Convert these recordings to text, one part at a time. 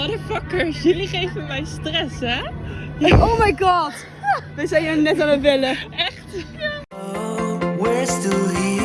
Motherfuckers, jullie geven mij stress, hè? Oh my god. We zijn hier net aan het bellen. We're still here,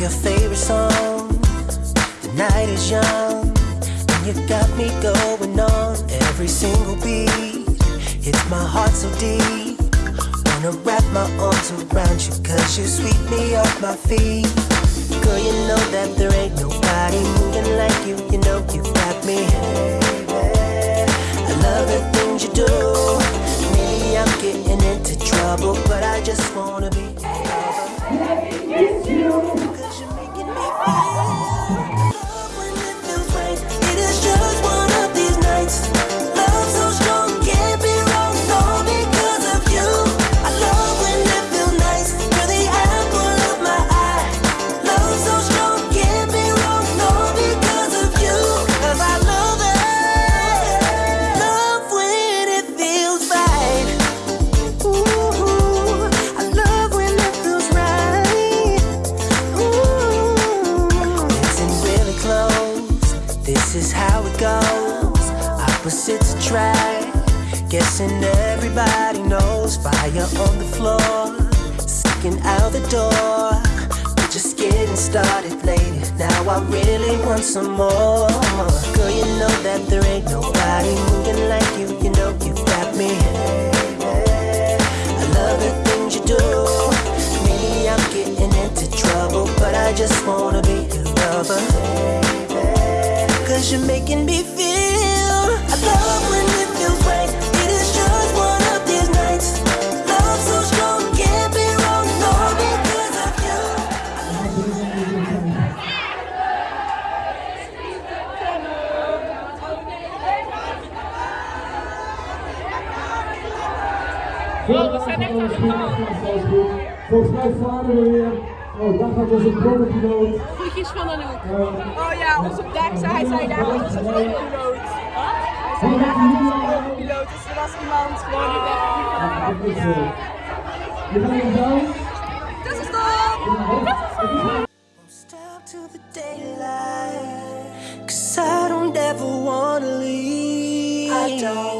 your favorite song. The night is young, and you got me going on every single beat. Hits my heart so deep. Wanna wrap my arms around you, cause you sweep me off my feet. Girl, you know that there ain't nobody moving like you. You know you got me. I love the things you do. Maybe I'm getting into trouble, but I just wanna be. Cause you're Guessing everybody knows. Fire on the floor, sticking out the door. We're just getting started, lady. Now I really want some more. Girl, you know that there ain't nobody moving like you. You know you got me. I love the things you do. Maybe I'm getting into trouble, but I just wanna be your lover. Cause you're making me feel. Oh, we zijn echt aan. Volgens mij varen we weer. Oh, daar gaat onze brommerpiloot. Groetjes van een hoek. oh ja, onze dag, hij zei daar gaat onze. Wat? Hij zei daar gaat onze brommerpiloot. Dus er was iemand gewoon die weg. Ah, Je bent er! To the daylight, I don't leave. I don't.